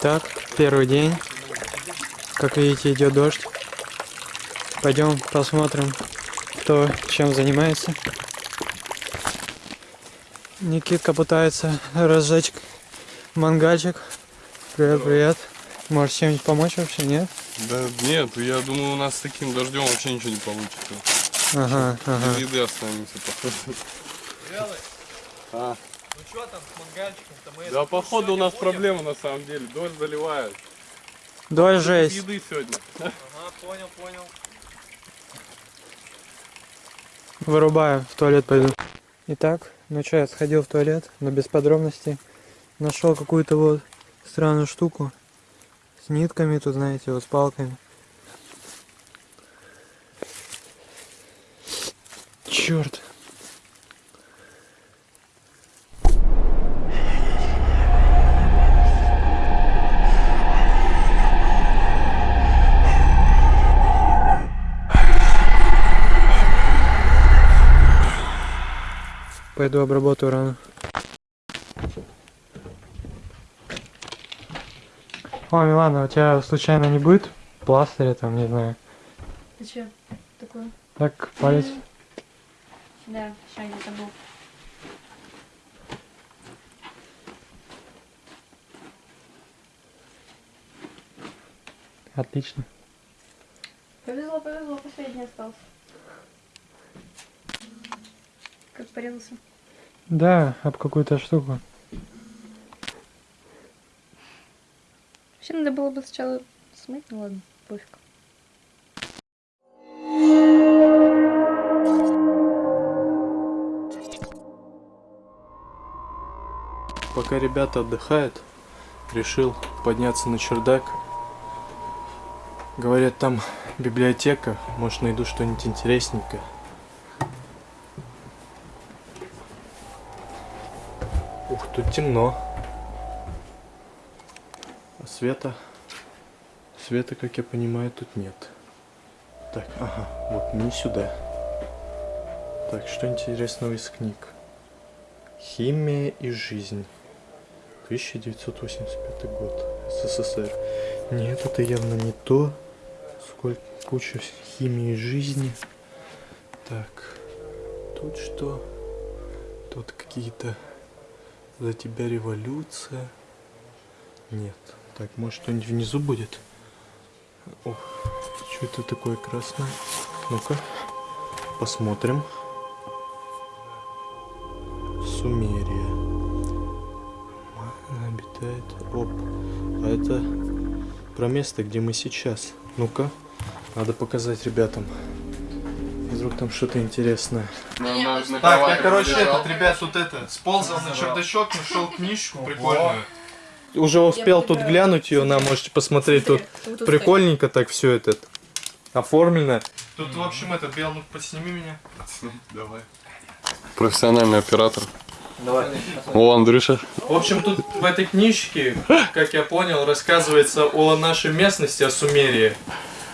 Итак, первый день. Как видите, идет дождь. Пойдем посмотрим, кто чем занимается. Никитка пытается разжечь мангальчик. Привет, привет. Можешь чем-нибудь помочь вообще, нет? Да нет, я думаю, у нас с таким дождем вообще ничего не получится. Ага, ага. Без еды останемся, походу. А. Ну что там с мангальчиком-то? Мы Да, походу, у нас проблема на самом деле. Дождь заливает. Дождь жесть. еды сегодня. Ага, понял, понял. Вырубаю, в туалет пойду. Итак, ну что, я сходил в туалет, но без подробностей. Нашел какую-то вот странную штуку. С нитками тут, знаете, вот с палками. Черт. Пойду обработаю рану. О, Милана, у тебя случайно не будет пластыря там, не знаю. Ты что такое? Так, палец. Да, сейчас где-то был. Отлично. Повезло, повезло, последний остался. Как порезался? Да, об какую-то штуку. Вообще надо было бы сначала смыть, ну ладно, пофиг. Пока ребята отдыхают, решил подняться на чердак. Говорят, там библиотека, может найду что-нибудь интересненькое. Ух, тут темно. А света? Света, как я понимаю, тут нет. Так, ага, вот не сюда. Так, что интересного из книг? Химия и жизнь. 1985 год. СССР. Нет, это явно не то. Сколько куча химии жизни. Так. Тут что? Тут какие-то за тебя революция. Нет. Так, может что-нибудь внизу будет? О, что это такое красное? Ну-ка, посмотрим. Сумерия. Она обитает. Оп. А это про место, где мы сейчас. Ну-ка. Надо показать ребятам. Вдруг там что-то интересное. Так, я, короче, этот, ребят, тут это, сползал на чердачок, нашел книжку прикольную. Уже успел тут глянуть ее, на, можете посмотреть, тут прикольненько так все это оформлено. Тут, в общем, это, Бел, ну подсними меня. Давай. Профессиональный оператор. Давай. О, Андрюша. В общем, тут в этой книжке, как я понял, рассказывается о нашей местности, о Сумерии.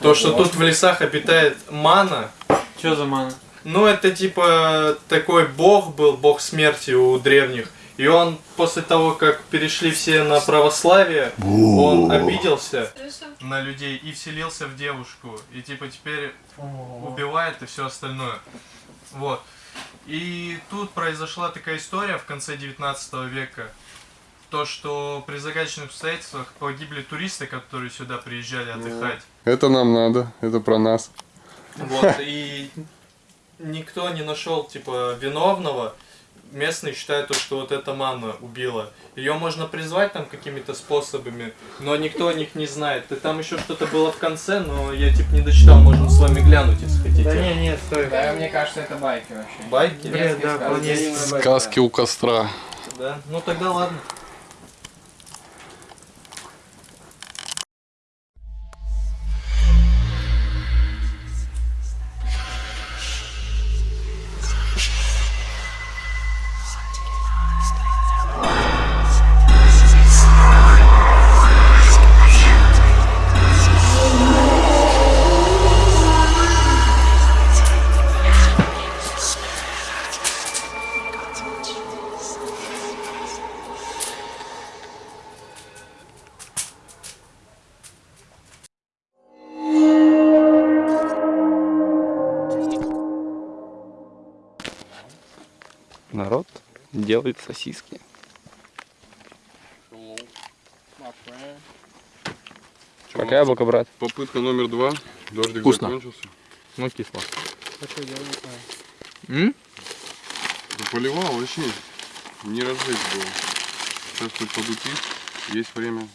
То, что тут в лесах обитает мана. Что за мана? Ну, это типа такой бог был, бог смерти у древних. И он после того, как перешли все на православие, он обиделся на людей и вселился в девушку. И типа теперь убивает и все остальное. Вот. И тут произошла такая история в конце 19 века. То, что при загадочных обстоятельствах погибли туристы, которые сюда приезжали отдыхать. Это нам надо, это про нас. Вот, и никто не нашел, типа, виновного. Местные считают, то, что вот эта мана убила. Ее можно призвать там какими-то способами, но никто о них не знает. И там еще что-то было в конце, но я типа не дочитал, можем с вами глянуть, если хотите. Да не, нет, стой. Да, мне кажется, это байки вообще. Байки? Бред, да, вполне. Сказки у костра. Да? Ну тогда ладно. Делает сосиски. Чё, Пока яблоко, брат. Попытка номер два. Дождик Вкусно. закончился. Ну, кисло. Да поливал вообще. Не разжечь было. Сейчас хоть подутить. Есть время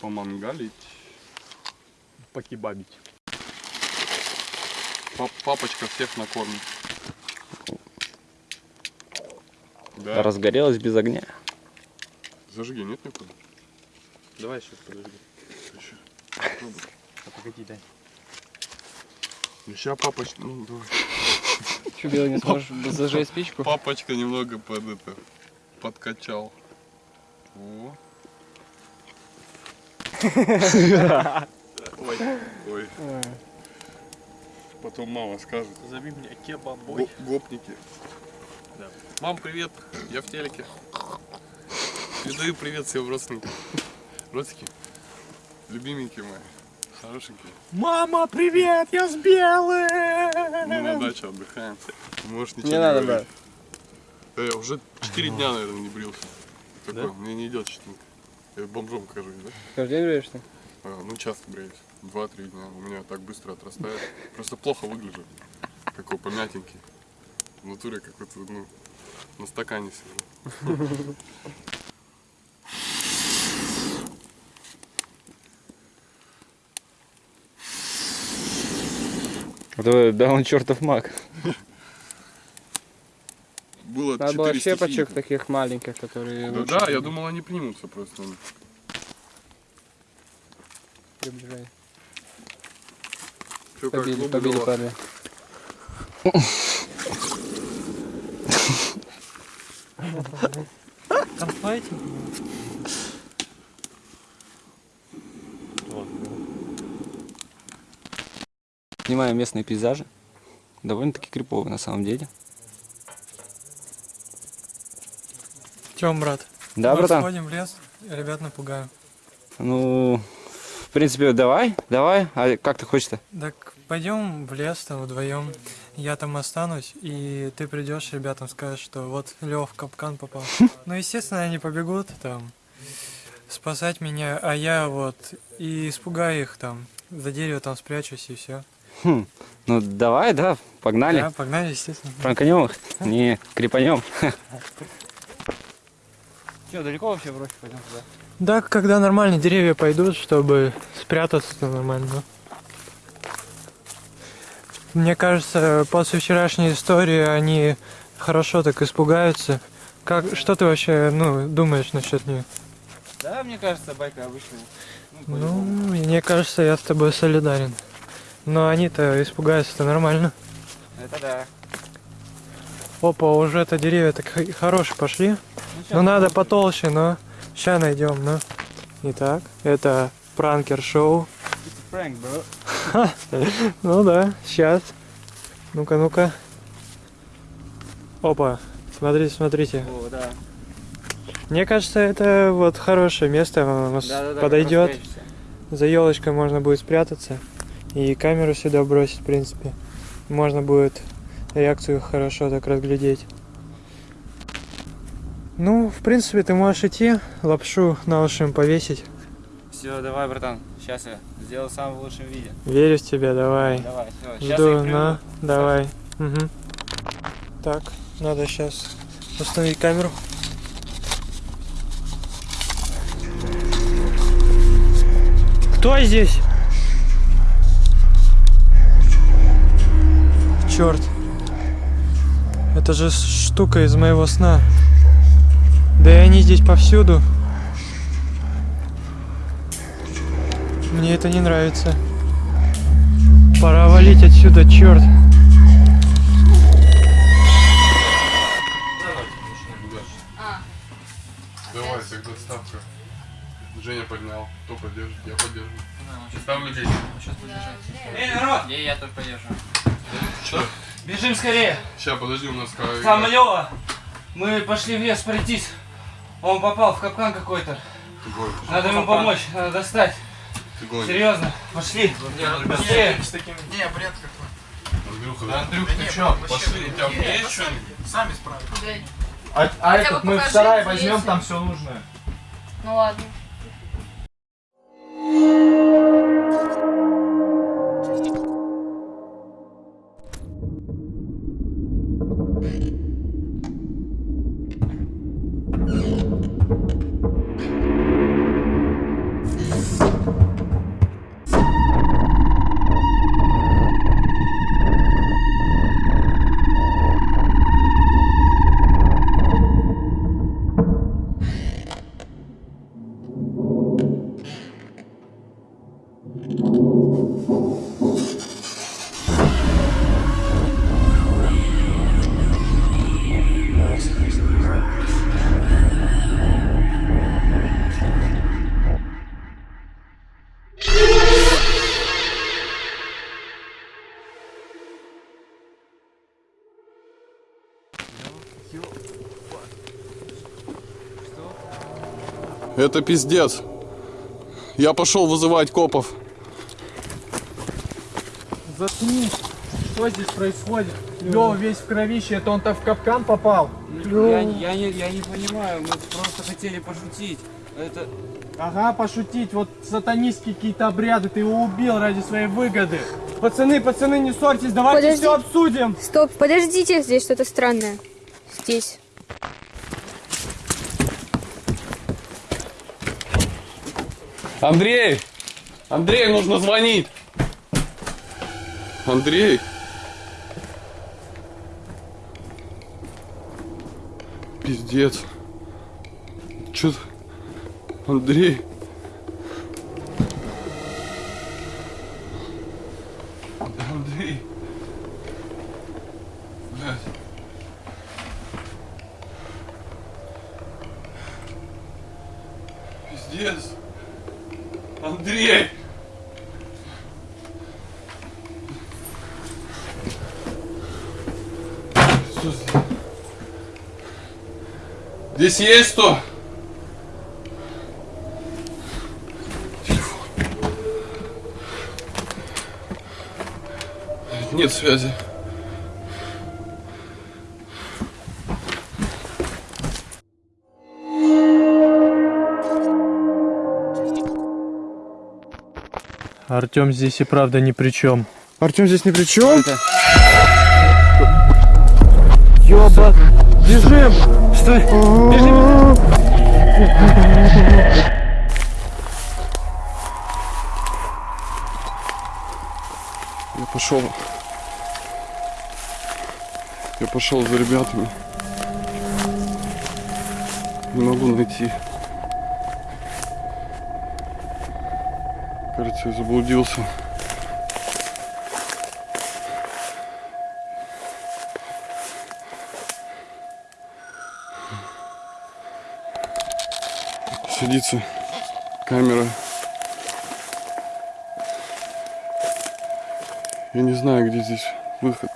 помангалить. Покебабить. Пап- папочка всех накормит. Да. Разгорелось без огня. Зажги, нет никуда? Давай сейчас подожди. Еще. А погоди, дай. Сейчас папочка. Ну, давай. Че, Белый, не сможешь зажечь спичку? Папочка немного под это подкачал. О. Ой. Ой. Потом мама скажет. Зови меня кебабой. Го- гопники. Мам, привет, я в телеке. Передаю привет всем родственникам. Родственники, любименькие мои, хорошенькие. Мама, привет, я с белым! Мы на даче отдыхаем. Можешь ничего Не не, надо, говорить. Да я уже 4 дня, наверное, не брился. Такой, Да? мне не идет чистенько. Я бомжом кажусь, да? Каждый день бреешься? А, ну, часто бреюсь. Два-три дня. У меня так быстро отрастает. Просто плохо выгляжу. Какой помятенький. В натуре какой-то, ну, на стакане сижу. Это, да, он чертов маг. Было Надо было 4 щепочек таких маленьких, которые Да, лучше да, я думал, они примутся просто. приближают. Чё, как Побили, побили дрова? Конфайтинг? Снимаем местные пейзажи. Довольно-таки криповые на самом деле. Тем, брат? Да, мы братан? сходим в лес, ребят напугаем. Ну, в принципе, давай, давай. А как ты хочешь-то? Так пойдем в лес там вдвоем. Я там останусь, и ты придешь ребятам скажешь, что вот Лев в капкан попал. Ну, естественно, они побегут там спасать меня, а я вот и испугаю их там, за дерево там спрячусь и все. Хм, ну давай, да, погнали. Да, погнали, естественно. Пранканем их? Не, крепанем. Че, далеко вообще брось, пойдем туда? Да, когда нормальные деревья пойдут, чтобы спрятаться то нормально. Мне кажется, после вчерашней истории они хорошо так испугаются. Как, что ты вообще, ну, думаешь насчет них? Да, мне кажется, байка обычная. Ну, мне кажется, я с тобой солидарен. Но они-то испугаются-то нормально. Это да. Опа, уже это деревья так хорошие пошли. Ну, надо потолще, но сейчас найдем, ну. Итак, это пранкер-шоу. Пранк, бро. Ну да, сейчас. Ну-ка, ну-ка. Опа, смотрите, смотрите. О, да. Мне кажется, это вот хорошее место, оно нас подойдет. За елочкой можно будет спрятаться. И камеру сюда бросить, в принципе. Можно будет реакцию хорошо так разглядеть. Ну, в принципе, ты можешь идти, лапшу на уши им повесить. Все, давай, братан. Сейчас я сделаю в самом лучшем виде. Верю в тебя, давай. Давай, все. Сейчас Жду, я их приведу. на, давай. Мгм. Так, надо сейчас установить камеру. Кто здесь? Черт. Это же штука из моего сна. Да и они здесь повсюду. Мне это не нравится. Пора валить отсюда, черт. Давай, тогда ставка. Женя поднял. Кто поддержит? Я поддержу. Ставлю здесь. Эй, народ! Я, я тут подержу. Что? Бежим скорее! Сейчас, подожди, у нас какая Там. Лёва! Мы пошли в лес пройтись. Он попал в капкан какой-то. Надо ему помочь, надо достать. Ты гонишь. Серьезно, пошли. Быстрее. Андрюха, да? Андрюх, ты чё? Пошли, у тебя есть что-нибудь? А, а Хотя бы этот мы в покажи, сарай возьмем, там все нужное. Ну ладно. Это пиздец. Я пошел вызывать копов. Заткнись. Что здесь происходит? Лёва весь в кровище, это он-то в капкан попал. Я, я, не, я не понимаю, мы просто хотели пошутить. Это... Ага, пошутить, вот сатанистские какие-то обряды, ты его убил ради своей выгоды. Пацаны, пацаны, не ссорьтесь, давайте Подожди. все обсудим. Стоп, подождите, здесь что-то странное. Здесь. Андрей! Андрей, нужно звонить! Андрей! Пиздец. Чё? Андрей? Андрей? Блядь. Пиздец. Андрей! Что здесь? Есть? Телефон. Нет связи. Артем здесь и правда ни при чем. Артем здесь ни при чем. Это... Ёба. Бежим. Стой! Бежим! Я пошел. Я пошел за ребятами. Не могу найти. Кажется, я заблудился. Садится камера. Я не знаю, где здесь выход.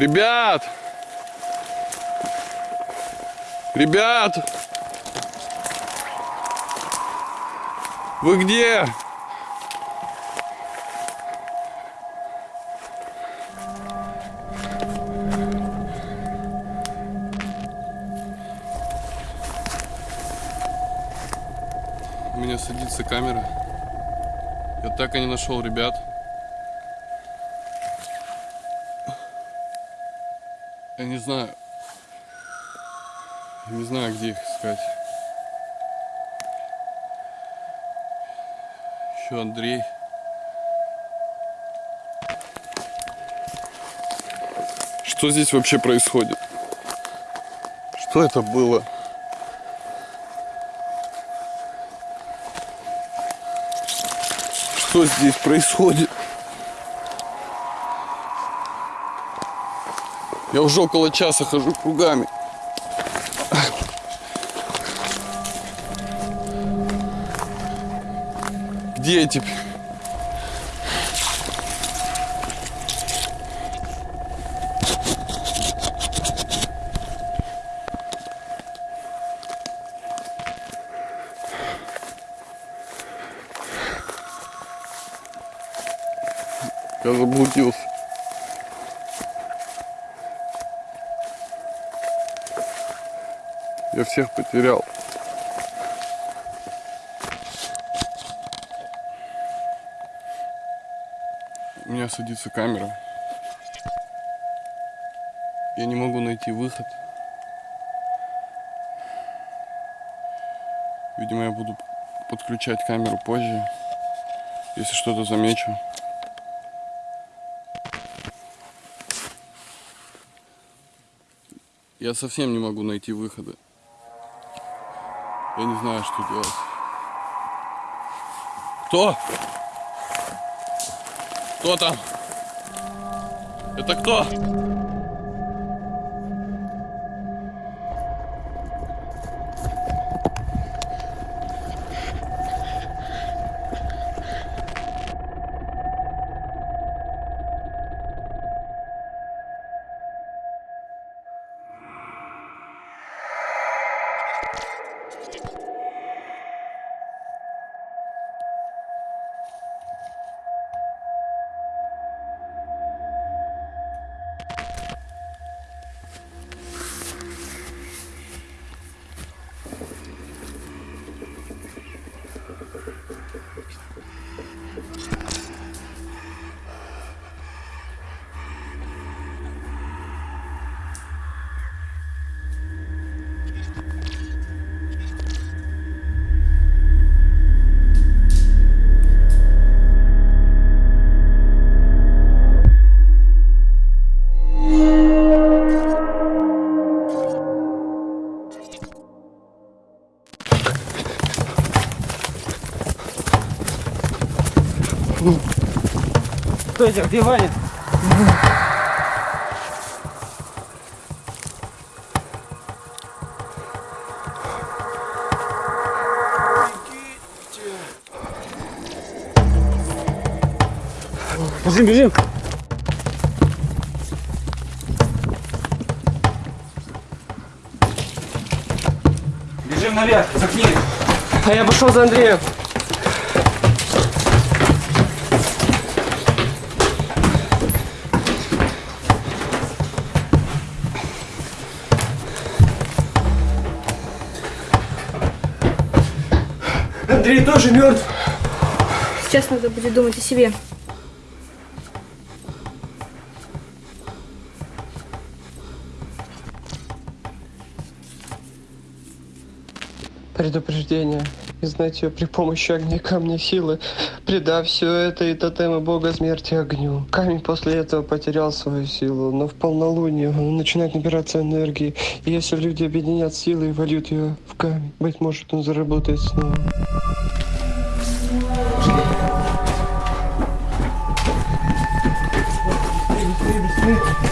Ребят! Ребят! Вы где? У меня садится камера. Я так и не нашел ребят. Я не знаю. Не знаю, где их искать. Еще Андрей. Что здесь вообще происходит? Что это было? Что здесь происходит? Я уже около часа хожу кругами. Где эти? Я заблудился. Всех потерял. У меня садится камера. Я не могу найти выход. Видимо, я буду подключать камеру позже, если что-то замечу. Я совсем не могу найти выхода. Я не знаю, что делать. Кто? Кто там? Это кто? Стойте, где Ваня? Бежим, бежим. Бежим наверх, за книгой. А я пошел за Андреем. Тоже мертв. Сейчас надо будет думать о себе. Предупреждение. Изнать ее при помощи огня камня силы, придав все это и тотемы бога смерти огню. Камень после этого потерял свою силу, но в полнолуние он начинает набираться энергии. И если люди объединят силы и вольют ее в камень, быть может он заработает снова. Быстрее, быстрее.